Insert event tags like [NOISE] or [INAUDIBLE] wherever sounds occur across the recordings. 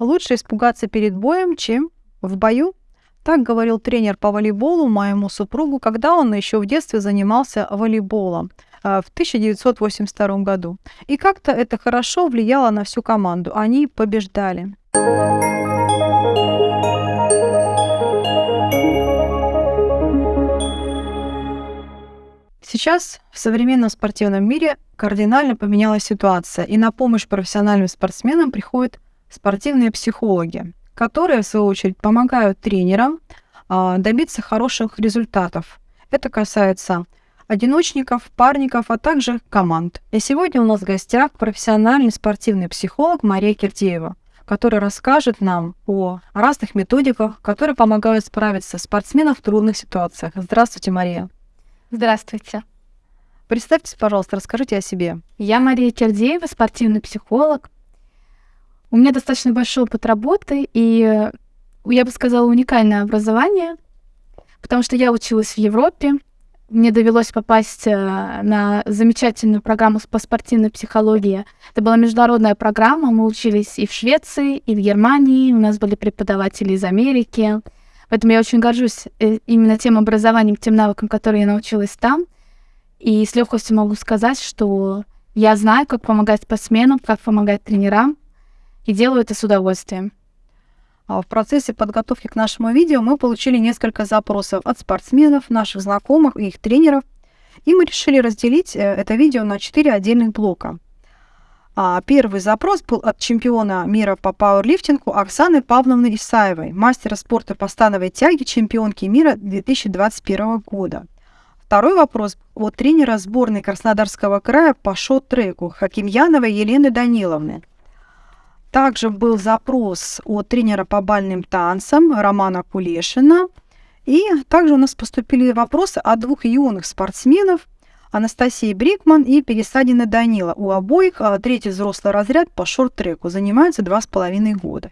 Лучше испугаться перед боем, чем в бою. Так говорил тренер по волейболу моему супругу, когда он еще в детстве занимался волейболом а, в 1982 году. И как-то это хорошо влияло на всю команду. Они побеждали. Сейчас в современном спортивном мире кардинально поменялась ситуация, и на помощь профессиональным спортсменам приходят спортивные психологи, которые, в свою очередь, помогают тренерам а, добиться хороших результатов. Это касается одиночников, парников, а также команд. И сегодня у нас в гостях профессиональный спортивный психолог Мария Кирдеева, которая расскажет нам о разных методиках, которые помогают справиться спортсменам в трудных ситуациях. Здравствуйте, Мария. Здравствуйте. Представьтесь, пожалуйста, расскажите о себе. Я Мария Кирдеева, спортивный психолог. У меня достаточно большой опыт работы и, я бы сказала, уникальное образование, потому что я училась в Европе, мне довелось попасть э, на замечательную программу по спортивной психологии. Это была международная программа, мы учились и в Швеции, и в Германии, у нас были преподаватели из Америки. Поэтому я очень горжусь э, именно тем образованием, тем навыкам, которые я научилась там. И с легкостью могу сказать, что я знаю, как помогать спортсменам, как помогать тренерам, и делаю это с удовольствием. А в процессе подготовки к нашему видео мы получили несколько запросов от спортсменов, наших знакомых и их тренеров, и мы решили разделить э, это видео на четыре отдельных блока. А первый запрос был от чемпиона мира по пауэрлифтингу Оксаны Павловны Исаевой, мастера спорта по становой тяге, чемпионки мира 2021 года. Второй вопрос от тренера сборной Краснодарского края по шот-треку Хакимьяновой Елены Даниловны – также был запрос от тренера по бальным танцам Романа Кулешина. И также у нас поступили вопросы от двух юных спортсменов Анастасии Брикман и Пересадина Данила. У обоих а, третий взрослый разряд по шорт-треку занимаются два с половиной года.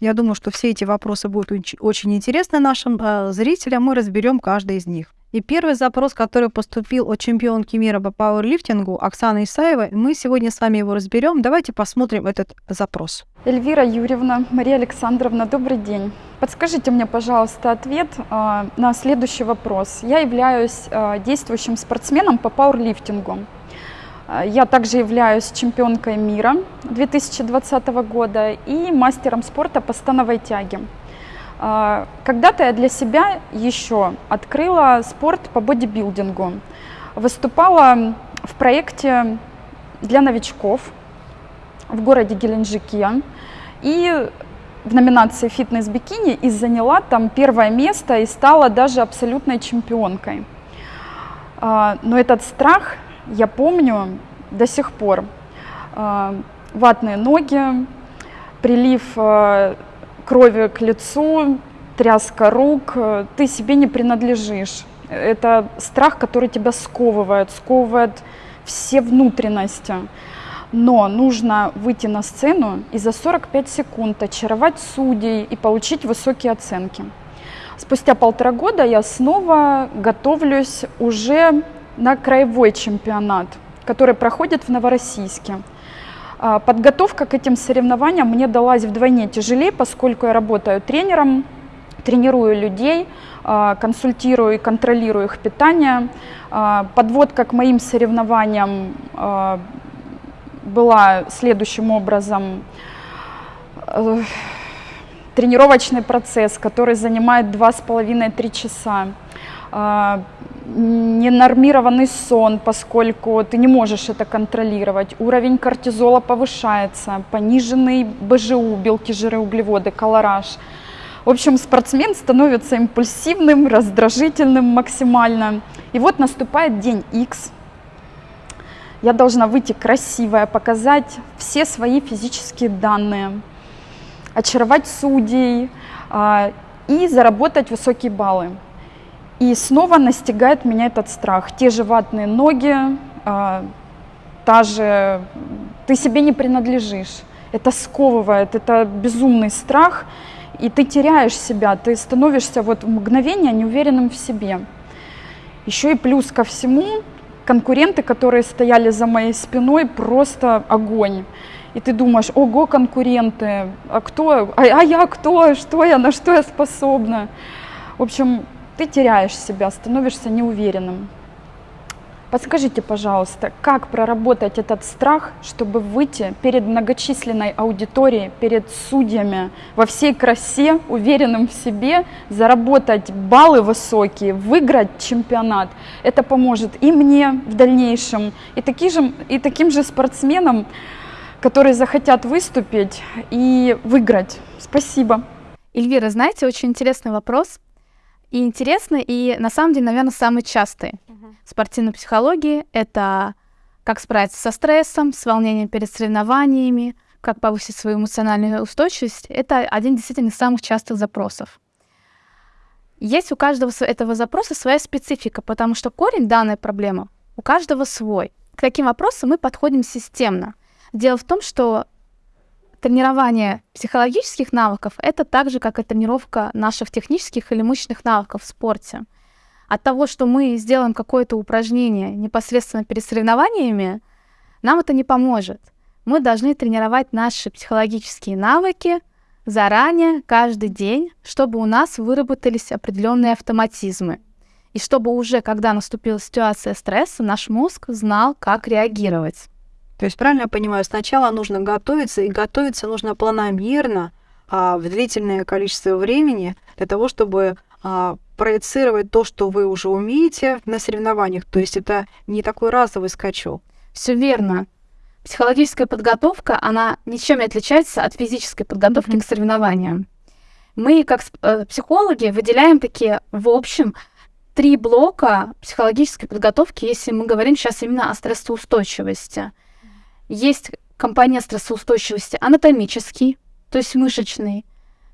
Я думаю, что все эти вопросы будут очень интересны нашим э, зрителям. Мы разберем каждый из них. И первый запрос, который поступил от чемпионки мира по пауэрлифтингу Оксаны Исаевой, мы сегодня с вами его разберем. Давайте посмотрим этот запрос. Эльвира Юрьевна, Мария Александровна, добрый день. Подскажите мне, пожалуйста, ответ э, на следующий вопрос. Я являюсь э, действующим спортсменом по пауэрлифтингу. Я также являюсь чемпионкой мира 2020 года и мастером спорта по становой тяге. А, когда-то я для себя еще открыла спорт по бодибилдингу. Выступала в проекте для новичков в городе Геленджике. И в номинации «Фитнес-бикини» и заняла там первое место и стала даже абсолютной чемпионкой. А, но этот страх я помню до сих пор. А, ватные ноги, прилив крови к лицу, тряска рук, ты себе не принадлежишь. Это страх, который тебя сковывает, сковывает все внутренности. Но нужно выйти на сцену и за 45 секунд очаровать судей и получить высокие оценки. Спустя полтора года я снова готовлюсь уже на краевой чемпионат, который проходит в Новороссийске. А, подготовка к этим соревнованиям мне далась вдвойне тяжелее, поскольку я работаю тренером, тренирую людей, а, консультирую и контролирую их питание. А, подводка к моим соревнованиям была следующим образом. Э, тренировочный процесс, который занимает 2,5-3 часа ненормированный сон, поскольку ты не можешь это контролировать. Уровень кортизола повышается, пониженный БЖУ, белки, жиры, углеводы, колораж. В общем, спортсмен становится импульсивным, раздражительным максимально. И вот наступает день X. Я должна выйти красивая, показать все свои физические данные, очаровать судей а, и заработать высокие баллы. И снова настигает меня этот страх. Те же ватные ноги, э, та же... Ты себе не принадлежишь. Это сковывает, это безумный страх, и ты теряешь себя, ты становишься вот в мгновение неуверенным в себе. Еще и плюс ко всему, конкуренты, которые стояли за моей спиной, просто огонь. и ты думаешь, ого, конкуренты, а кто, а, а я кто, что я, на что я способна. В общем, ты теряешь себя, становишься неуверенным. Подскажите, пожалуйста, как проработать этот страх, чтобы выйти перед многочисленной аудиторией, перед судьями во всей красе, уверенным в себе, заработать баллы высокие, выиграть чемпионат? Это поможет и мне в дальнейшем, и, таки же, и таким же спортсменам, которые захотят выступить и выиграть. Спасибо. Эльвира, знаете, очень интересный вопрос. И интересный, и на самом деле, наверное, самый частый спортивной психологии. Это как справиться со стрессом, с волнением перед соревнованиями, как повысить свою эмоциональную устойчивость. Это один действительно из самых частых запросов. Есть у каждого этого запроса своя специфика, потому что корень данной проблемы у каждого свой. К таким вопросам мы подходим системно. Дело в том, что тренирование психологических навыков — это так же, как и тренировка наших технических или мышечных навыков в спорте от того, что мы сделаем какое-то упражнение непосредственно перед соревнованиями, нам это не поможет. Мы должны тренировать наши психологические навыки заранее, каждый день, чтобы у нас выработались определенные автоматизмы. И чтобы уже, когда наступила ситуация стресса, наш мозг знал, как реагировать. То есть, правильно я понимаю, сначала нужно готовиться, и готовиться нужно планомерно, а, в длительное количество времени для того, чтобы а, проецировать то, что вы уже умеете на соревнованиях. То есть это не такой разовый скачок. Все верно. Психологическая подготовка, она ничем не отличается от физической подготовки mm-hmm. к соревнованиям. Мы, как э, психологи, выделяем такие, в общем, три блока психологической подготовки, если мы говорим сейчас именно о стрессоустойчивости. Есть компонент стрессоустойчивости анатомический, то есть мышечный,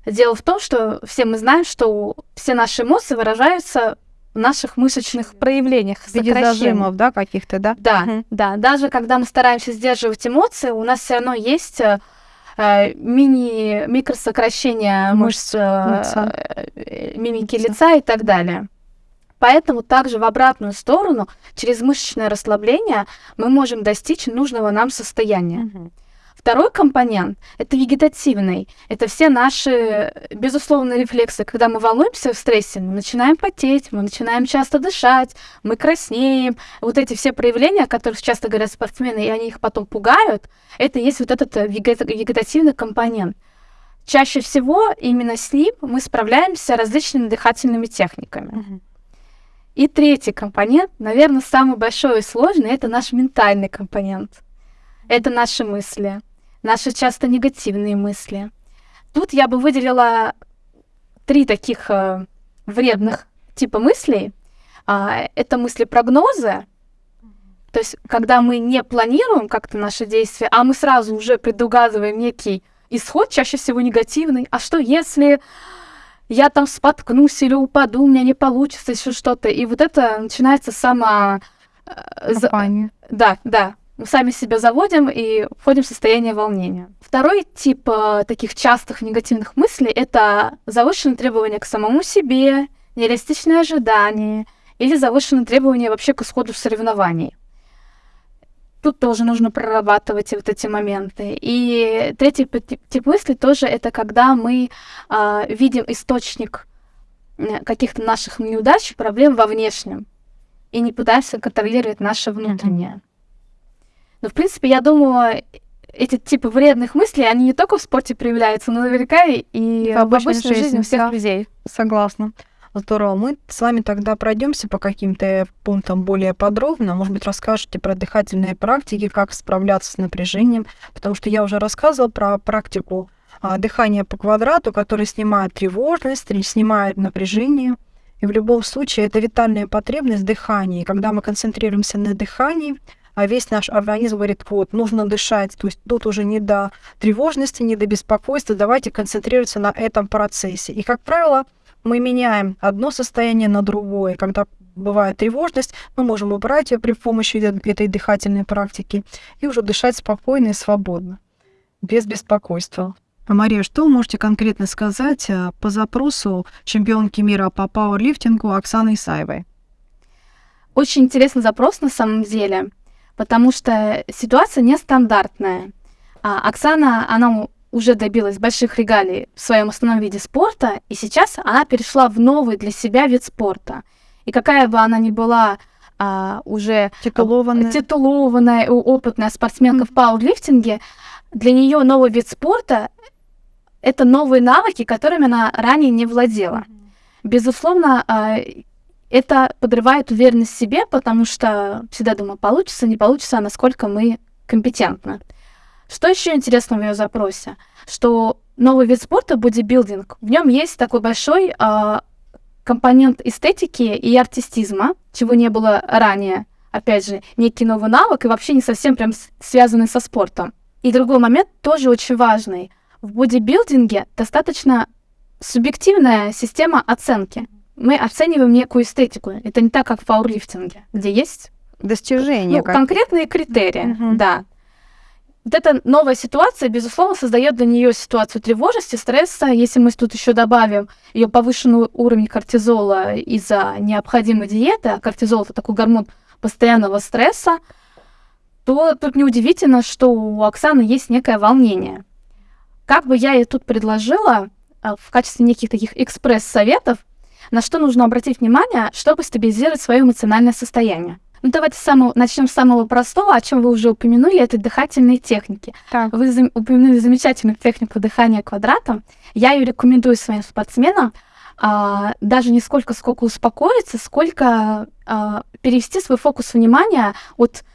Дело в том, что все мы знаем, что все наши эмоции выражаются в наших мышечных проявлениях. В виде зажимов, да, каких-то, да? Да, угу. да. Даже когда мы стараемся сдерживать эмоции, у нас все равно есть э, э мини микросокращение мышц, э, э, мимики лица и так далее. Поэтому также в обратную сторону, через мышечное расслабление, мы можем достичь нужного нам состояния. Угу. Второй компонент — это вегетативный. Это все наши безусловные рефлексы. Когда мы волнуемся в стрессе, мы начинаем потеть, мы начинаем часто дышать, мы краснеем. Вот эти все проявления, о которых часто говорят спортсмены, и они их потом пугают, это есть вот этот вегетативный компонент. Чаще всего именно с ним мы справляемся различными дыхательными техниками. И третий компонент, наверное, самый большой и сложный, это наш ментальный компонент. Это наши мысли наши часто негативные мысли. Тут я бы выделила три таких э, вредных типа мыслей. А, это мысли-прогнозы, то есть когда мы не планируем как-то наши действия, а мы сразу уже предугадываем некий исход, чаще всего негативный. А что если я там споткнусь или упаду, у меня не получится еще что-то. И вот это начинается сама... Э, Компания. Да, да мы сами себя заводим и входим в состояние волнения. Второй тип э, таких частых негативных мыслей — это завышенные требования к самому себе, нереалистичные ожидания или завышенные требования вообще к исходу соревнований. Тут тоже нужно прорабатывать вот эти моменты. И третий тип, мысли тоже это когда мы э, видим источник э, каких-то наших неудач, проблем во внешнем и не пытаемся контролировать наше внутреннее. Но, в принципе, я думаю, эти типы вредных мыслей, они не только в спорте проявляются, но наверняка и в обычной, жизни, жизни всех да. людей. Согласна. Здорово. Мы с вами тогда пройдемся по каким-то пунктам более подробно. Может быть, расскажете про дыхательные практики, как справляться с напряжением, потому что я уже рассказывала про практику а, дыхания по квадрату, которая снимает тревожность, снимает напряжение. И в любом случае это витальная потребность дыхания. Когда мы концентрируемся на дыхании, а весь наш организм говорит, вот, нужно дышать, то есть тут уже не до тревожности, не до беспокойства, давайте концентрироваться на этом процессе. И, как правило, мы меняем одно состояние на другое. Когда бывает тревожность, мы можем убрать ее при помощи этой дыхательной практики и уже дышать спокойно и свободно, без беспокойства. А Мария, что вы можете конкретно сказать э, по запросу чемпионки мира по пауэрлифтингу Оксаны Исаевой? Очень интересный запрос на самом деле потому что ситуация нестандартная. А Оксана, она уже добилась больших регалий в своем основном виде спорта, и сейчас она перешла в новый для себя вид спорта. И какая бы она ни была а, уже Титулованная. титулованная и опытная спортсменка в пауэрлифтинге, для нее новый вид спорта — это новые навыки, которыми она ранее не владела. Безусловно, а, это подрывает уверенность в себе, потому что всегда думаю, получится, не получится, а насколько мы компетентны. Что еще интересно в ее запросе? Что новый вид спорта бодибилдинг, в нем есть такой большой а, компонент эстетики и артистизма, чего не было ранее. Опять же, некий новый навык и вообще не совсем прям связанный со спортом. И другой момент тоже очень важный. В бодибилдинге достаточно субъективная система оценки. Мы оцениваем некую эстетику. Это не так, как в пауэрлифтинге, где есть Достижения. ну, конкретные критерии. Мгм. Да. Вот эта новая ситуация, безусловно, создает для нее ситуацию тревожности, стресса. Если мы тут еще добавим ее повышенный уровень кортизола из-за необходимой диеты, а кортизол это такой гормон постоянного стресса, то тут неудивительно, что у Оксаны есть некое волнение. Как бы я ей тут предложила а, в качестве неких таких экспресс-советов, на что нужно обратить внимание, чтобы стабилизировать свое эмоциональное состояние. Ну, давайте самого, начнем с самого простого, о чем вы уже упомянули, это дыхательные техники. Так. Вы зам- упомянули замечательную технику дыхания квадратом. Я ее рекомендую своим спортсменам а, даже не сколько, сколько успокоиться, сколько а, перевести свой фокус внимания от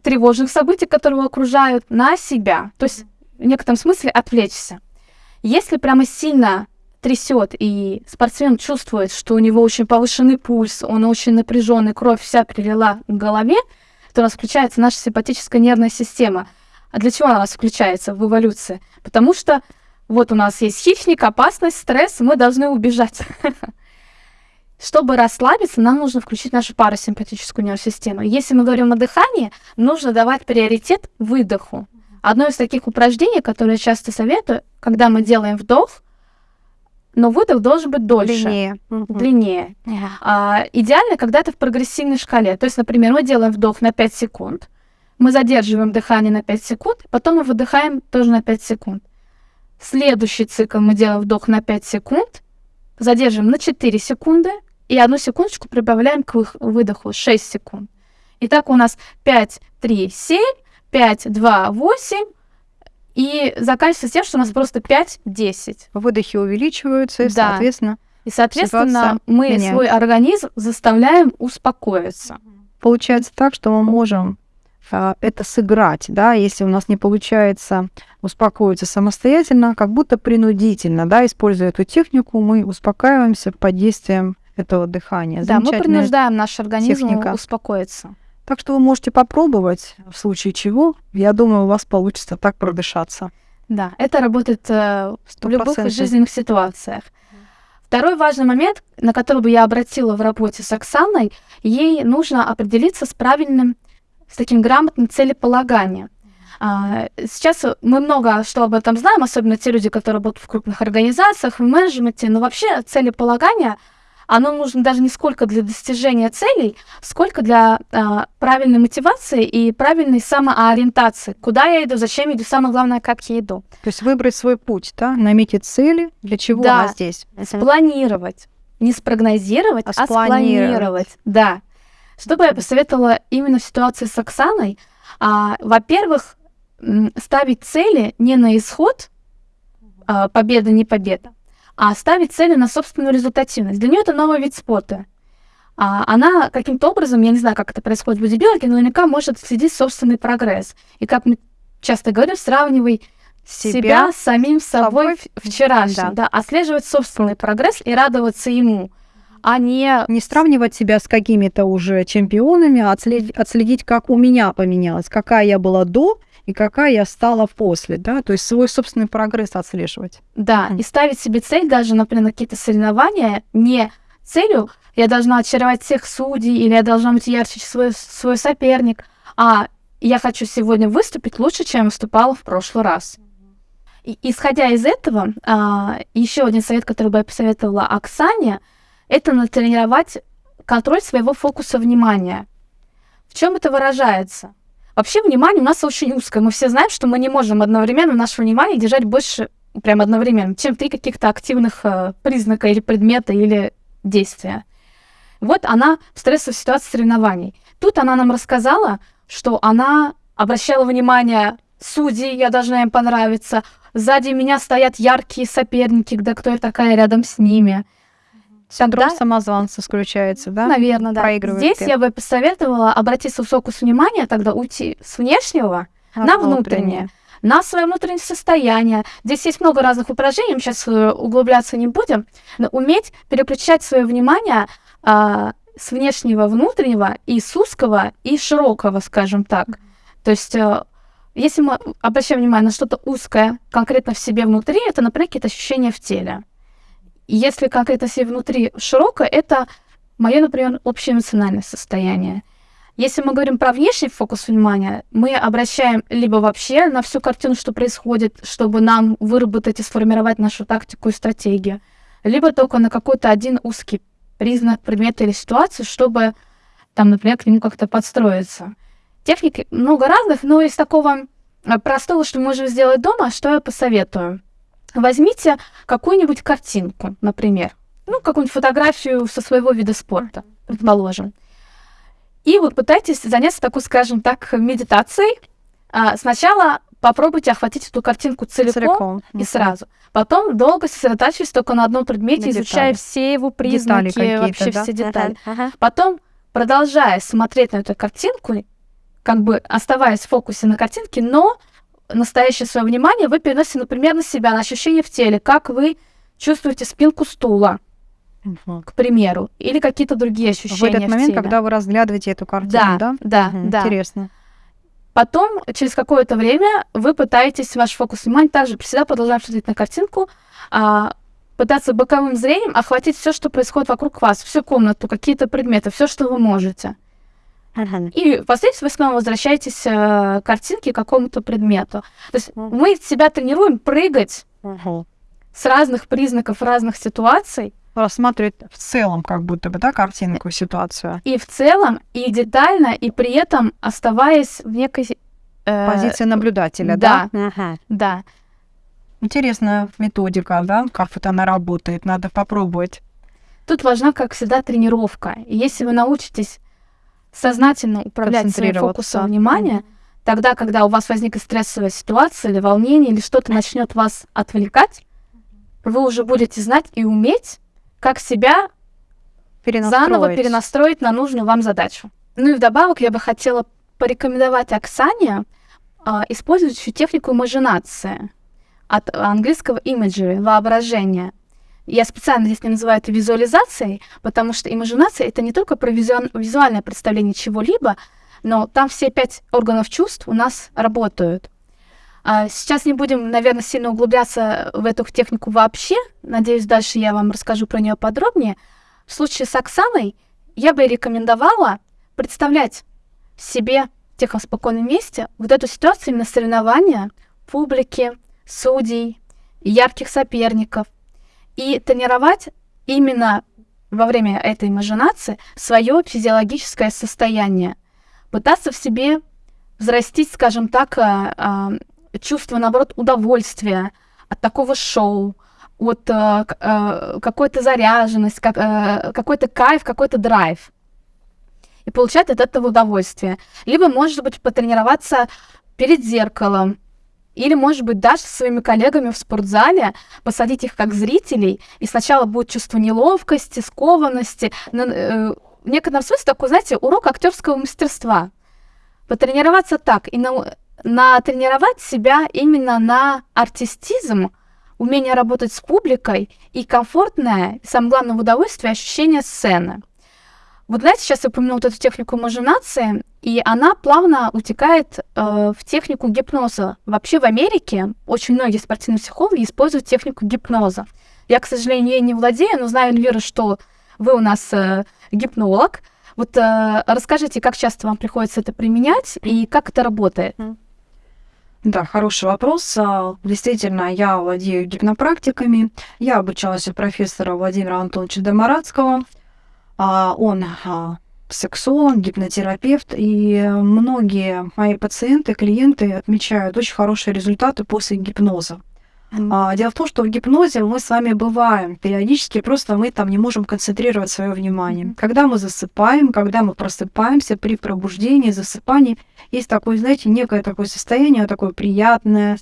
тревожных событий, которые его окружают, на себя. То есть в некотором смысле отвлечься. Если прямо сильно трясет, и спортсмен чувствует, что у него очень повышенный пульс, он очень напряженный, кровь вся прилила к голове, то у нас включается наша симпатическая нервная система. А для чего она у нас включается в эволюции? Потому что вот у нас есть хищник, опасность, стресс, мы должны убежать. [LAUGHS] Чтобы расслабиться, нам нужно включить нашу парасимпатическую нервную систему. Если мы говорим о дыхании, нужно давать приоритет выдоху. Одно из таких упражнений, которое я часто советую, когда мы делаем вдох, но выдох должен быть дольше, Длиннее. Длиннее. Ага. А, идеально, когда это в прогрессивной шкале. То есть, например, мы делаем вдох на 5 секунд, мы задерживаем дыхание на 5 секунд, потом мы выдыхаем тоже на 5 секунд. Следующий цикл мы делаем вдох на 5 секунд, задерживаем на 4 секунды и одну секундочку прибавляем к выдоху 6 секунд. Итак, у нас 5, 3, 7, 5, 2, 8, и заканчивается тем, что у нас просто 5, 10. Выдохи увеличиваются, и, Да. соответственно, И, соответственно, мы меняется. свой организм заставляем успокоиться. получается так, что мы можем а, это сыграть, да, если у нас не получается успокоиться самостоятельно, как будто принудительно, да, используя эту технику, мы успокаиваемся под действием этого дыхания. Да, мы принуждаем наш организм техника. успокоиться. Так что вы можете попробовать, в случае чего, я думаю, у вас получится так продышаться. Да, это работает э, в любых жизненных ситуациях. Второй важный момент, на который бы я обратила в работе с Оксаной, ей нужно определиться с правильным, с таким грамотным целеполаганием. А, Сейчас мы много что об этом знаем, особенно те люди, которые работают в крупных организациях, в менеджменте, но вообще целеполагание, оно нужно даже не сколько для достижения целей, сколько для а, правильной мотивации и правильной самоориентации. Куда я иду, зачем я иду, самое главное, как я иду. То есть выбрать свой путь, да, наметить цели, для чего Да. она здесь. Спланировать. Не спрогнозировать, А а, спланировать. спланировать. Да. Что бы я посоветовала именно в ситуации с Оксаной? А, во-первых, ставить цели не на исход, а, победа, не победа, а ставить цели на собственную результативность. Для нее это новый вид спорта. А, она каким-то образом, я не знаю, как это происходит в бодибилдинге, но наверняка может следить собственный прогресс. И как мы часто говорим, сравнивай себя, Себя с самим собой собой вчерашним, да. отслеживать собственный прогресс и радоваться ему, а не Не сравнивать себя с какими-то уже чемпионами, а отследить, отследить, как у меня поменялось, какая я была до и какая я стала после, да, то есть свой собственный прогресс отслеживать. Да, и ставить себе цель даже, например, на какие-то соревнования, не целью я должна очаровать всех судей или я должна быть ярче, чем свой, свой соперник, а я хочу сегодня выступить лучше, чем выступала в прошлый раз. И, исходя из этого, еще один совет, который бы я посоветовала Оксане, это натренировать контроль своего фокуса внимания. В чем это выражается? Вообще внимание у нас очень узкое. Мы все знаем, что мы не можем одновременно наше внимание держать больше, прям одновременно, чем три каких-то активных э, признака или предмета или действия. Вот она в стрессовой ситуации соревнований. Тут она нам рассказала, что она обращала внимание судей, я должна им понравиться. Сзади меня стоят яркие соперники, да кто я такая рядом с ними. Синдром Да. самозванца включается, да? Наверное, да. Проигрывает Здесь я бы посоветовала обратиться в фокус внимания, тогда уйти с внешнего на внутреннее, на свое внутреннее состояние. Здесь есть много разных упражнений, мы сейчас углубляться не будем, но уметь переключать свое внимание а, с внешнего внутреннего и с узкого и широкого, скажем так. То есть, э, если мы обращаем внимание на что-то узкое, конкретно в себе внутри, это, например, какие-то ощущения в теле. И если конкретно себе внутри широкое, это мое, например, общее эмоциональное состояние. Если мы говорим про внешний фокус внимания, мы обращаем либо вообще на всю картину, что происходит, чтобы нам выработать и сформировать нашу тактику и стратегию, либо только на какой-то один узкий признак, предмет или ситуацию, чтобы там, например, к нему как-то подстроиться. Техник много разных, но из такого э, простого, что мы можем сделать дома, что я посоветую. Возьмите какую-нибудь картинку, например, ну, какую-нибудь фотографию со своего вида спорта, предположим. И вот пытайтесь заняться такой, скажем так, медитацией. А, Сначала попробуйте охватить эту картинку целиком, Целиком. и сразу. Потом долго сосредотачиваясь только на одном предмете, На изучая детали. все его признаки, вообще да? все детали. Потом, продолжая смотреть на эту картинку, как бы оставаясь в фокусе на картинке, но настоящее свое внимание вы переносите, например, на себя, на ощущения в теле, как вы чувствуете спинку стула, Мгм. к примеру, или какие-то другие В ощущения этот момент, теле. когда вы разглядываете эту картину, Да, да? да, Мгм, да. Интересно. Потом, через какое-то время, вы пытаетесь ваш фокус внимания также всегда продолжаем смотреть на картинку, а, пытаться боковым зрением охватить все, что происходит вокруг вас, всю комнату, какие-то предметы, все, что вы можете. И впоследствии вы снова возвращаетесь э, к картинке, к какому-то предмету. То есть Мгм. мы себя тренируем прыгать с разных признаков разных ситуаций, Рассматривать в целом как будто бы, да, картинку, ситуацию. и в целом, и детально, и при этом оставаясь в некой... э, Позиция наблюдателя, да? да, да. Интересная методика, да, как вот она работает, надо попробовать. Тут важна, как всегда, тренировка. И если вы научитесь сознательно управлять своим фокусом внимания, тогда, когда у вас возникнет стрессовая ситуация или волнение, или что-то начнет вас отвлекать, вы уже будете знать и уметь, как себя заново перенастроить на нужную вам задачу. Ну и вдобавок я бы хотела порекомендовать Оксане а, использовать еще технику имажинации от английского imagery, воображение. Я специально здесь не называю это визуализацией, потому что имажинация — это не только про визуа- визуальное представление чего-либо, но там все пять органов чувств у нас работают. А, Сейчас не будем, наверное, сильно углубляться в эту технику вообще. Надеюсь, дальше я вам расскажу про нее подробнее. В случае с Оксаной я бы рекомендовала представлять себе в тихом спокойном месте вот эту ситуацию именно соревнования публики, судей, ярких соперников и тренировать именно во время этой имажинации свое физиологическое состояние. Пытаться в себе взрастить, скажем так, а, а, чувство, наоборот, удовольствия от такого шоу, от а, какой-то заряженность, как, а, какой-то кайф, какой-то драйв. И получать от этого удовольствие. Либо, может быть, потренироваться перед зеркалом, или, может быть, даже со своими коллегами в спортзале посадить их как зрителей, и сначала будет чувство неловкости, скованности. Но, э, в некотором смысле такой, знаете, урок актерского мастерства. Потренироваться так и на, натренировать себя именно на артистизм, умение работать с публикой и комфортное, самое главное, удовольствие ощущение сцены. Вот знаете, сейчас я упомянула вот эту технику имажинации, и она плавно утекает э, в технику гипноза. Вообще в Америке очень многие спортивные психологи используют технику гипноза. Я, к сожалению, ей не владею, но знаю, Эльвира, что вы у нас э, гипнолог. Вот э, расскажите, как часто вам приходится это применять и как это работает? Да, хороший вопрос. А, Действительно, я владею гипнопрактиками. Я обучалась у профессора Владимира Антоновича Домарадского. А, Он а, сексолог, гипнотерапевт, и многие мои пациенты, клиенты отмечают очень хорошие результаты после гипноза. А, дело в том, что в гипнозе мы с вами бываем периодически, просто мы там не можем концентрировать свое внимание. Когда мы засыпаем, когда мы просыпаемся при пробуждении, засыпании, есть такое, знаете, некое такое состояние, такое приятное,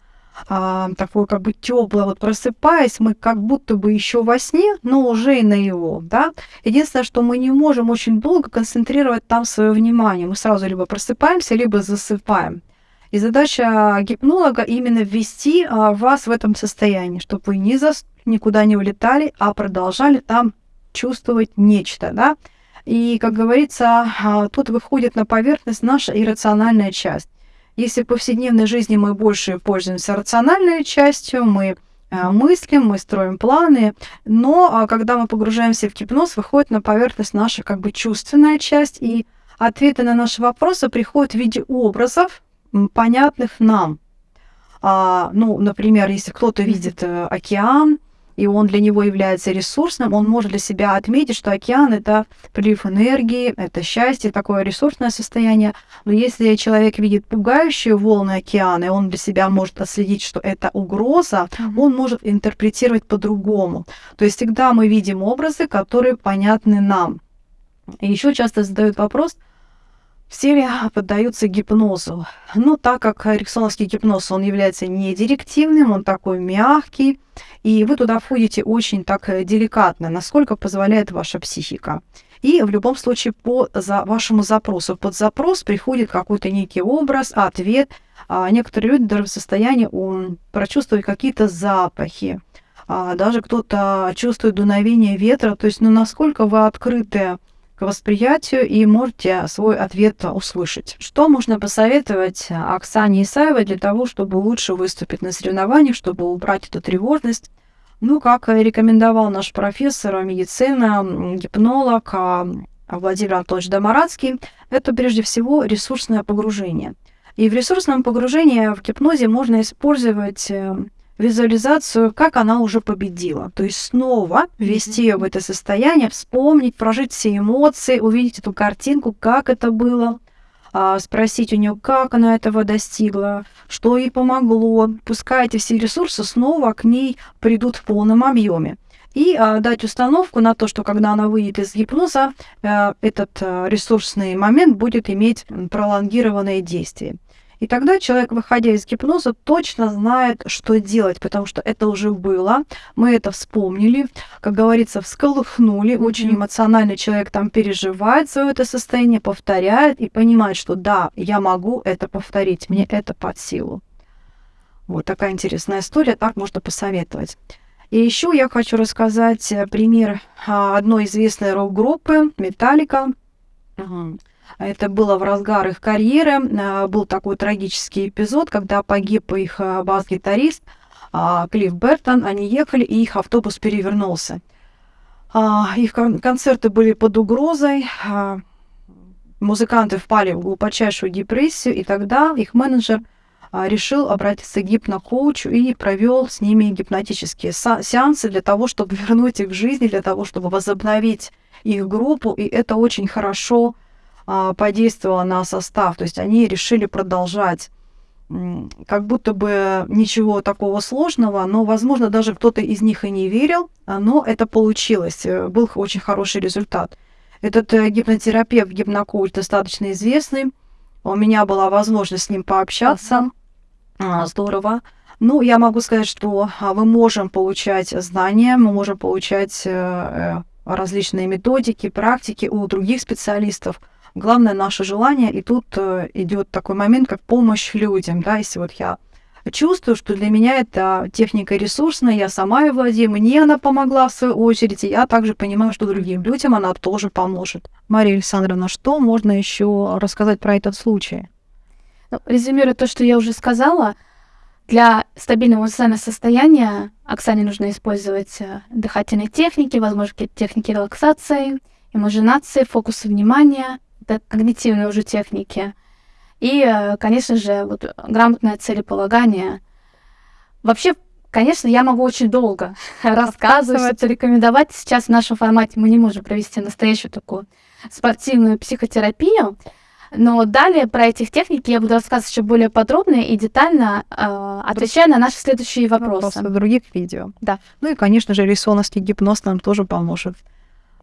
а, такое как бы теплое. Вот просыпаясь, мы как будто бы еще во сне, но уже и на его, да. Единственное, что мы не можем очень долго концентрировать там свое внимание. Мы сразу либо просыпаемся, либо засыпаем. И задача гипнолога именно ввести а, вас в этом состоянии, чтобы вы не зас... никуда не улетали, а продолжали там чувствовать нечто, да. И, как говорится, а, тут выходит на поверхность наша иррациональная часть. Если в повседневной жизни мы больше пользуемся рациональной частью, мы а, мыслим, мы строим планы, но а, когда мы погружаемся в гипноз, выходит на поверхность наша как бы чувственная часть, и ответы на наши вопросы приходят в виде образов, понятных нам. А, ну, например, если кто-то видит э, океан, и он для него является ресурсным, он может для себя отметить, что океан — это прилив энергии, это счастье, такое ресурсное состояние. Но если человек видит пугающие волны океана, и он для себя может отследить, что это угроза, он может интерпретировать по-другому. То есть всегда мы видим образы, которые понятны нам. И еще часто задают вопрос — все поддаются гипнозу? Ну, так как эриксоновский гипноз, он является не директивным, он такой мягкий, и вы туда входите очень так э, деликатно, насколько позволяет ваша психика. И в любом случае по за вашему запросу. Под запрос приходит какой-то некий образ, ответ. А некоторые люди даже в состоянии um, прочувствовать какие-то запахи. А даже кто-то чувствует дуновение ветра. То есть, ну, насколько вы открыты к восприятию и можете свой ответ услышать. Что можно посоветовать Оксане Исаевой для того, чтобы лучше выступить на соревнованиях, чтобы убрать эту тревожность? Ну, как рекомендовал наш профессор медицины, гипнолог а, Владимир Анатольевич Домарадский, это прежде всего ресурсное погружение. И в ресурсном погружении в гипнозе можно использовать э, визуализацию, как она уже победила. То есть снова ввести ее в это состояние, вспомнить, прожить все эмоции, увидеть эту картинку, как это было, а, спросить у нее, как она этого достигла, что ей помогло. Пускай эти все ресурсы снова к ней придут в полном объеме. И а, дать установку на то, что когда она выйдет из гипноза, а, этот а, ресурсный момент будет иметь пролонгированное действие. И тогда человек, выходя из гипноза, точно знает, что делать, потому что это уже было, мы это вспомнили, как говорится, всколыхнули. Mm-hmm. Очень эмоциональный человек там переживает свое это состояние, повторяет и понимает, что да, я могу это повторить, мне это под силу. Вот такая интересная история, так можно посоветовать. И еще я хочу рассказать э, пример а, одной известной рок-группы Металлика. Это было в разгар их карьеры. А, был такой трагический эпизод, когда погиб их а, бас-гитарист а, Клифф Бертон. Они ехали, и их автобус перевернулся. Их концерты были под угрозой. Музыканты впали в глубочайшую депрессию, и тогда их менеджер решил обратиться к гипнокоучу и провел с ними гипнотические сеансы для того, чтобы [LAUGHS] вернуть их в жизнь, для того, чтобы возобновить их группу. И это очень хорошо а, подействовало на состав. То есть они решили продолжать как будто бы ничего такого сложного, но, возможно, даже кто-то из них и не верил, а, но это получилось, э, был очень хороший результат. Этот э, гипнотерапевт, гипнокоуч достаточно известный, у меня была возможность с ним пообщаться, uh-huh. здорово. Ну, я могу сказать, что мы можем получать знания, мы можем получать э, различные методики, практики у других специалистов, Главное наше желание, и тут э, идет такой момент, как помощь людям, да, если вот я чувствую, что для меня это техника ресурсная, я сама ее владею, мне она помогла в свою очередь, и я также понимаю, что другим людям она тоже поможет. Мария Александровна, что можно еще рассказать про этот случай? Ну, резюмируя то, что я уже сказала, для стабильного эмоционального состояния Оксане нужно использовать э, дыхательные техники, возможно, какие-то техники релаксации, имажинации, фокуса внимания, когнитивные уже техники. И, э, конечно же, вот грамотное целеполагание. Вообще, конечно, я могу очень долго [LAUGHS] рассказывать, рекомендовать. Сейчас в нашем формате мы не можем провести настоящую такую спортивную психотерапию. Но далее про этих техники я буду рассказывать еще более подробно и детально, э, отвечая на наши следующие вопросы. Вопросы в других видео. Да. Ну и, конечно же, рисоновский гипноз нам тоже поможет.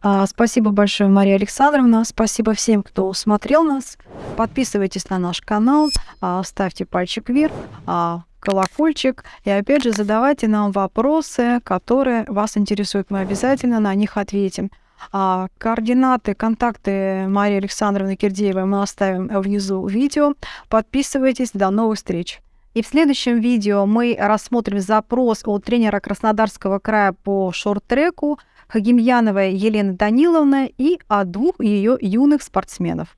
А, спасибо большое, Мария Александровна. Спасибо всем, кто смотрел нас. Подписывайтесь на наш канал, а, ставьте пальчик вверх, а, колокольчик. И опять же, задавайте нам вопросы, которые вас интересуют. Мы обязательно на них ответим. Координаты, контакты Марии Александровны Кирдеевой мы оставим внизу видео. Подписывайтесь. До новых встреч. И в следующем видео мы рассмотрим запрос от тренера Краснодарского края по шорт-треку Хагимьяновой Елены Даниловны и о двух ее юных спортсменов.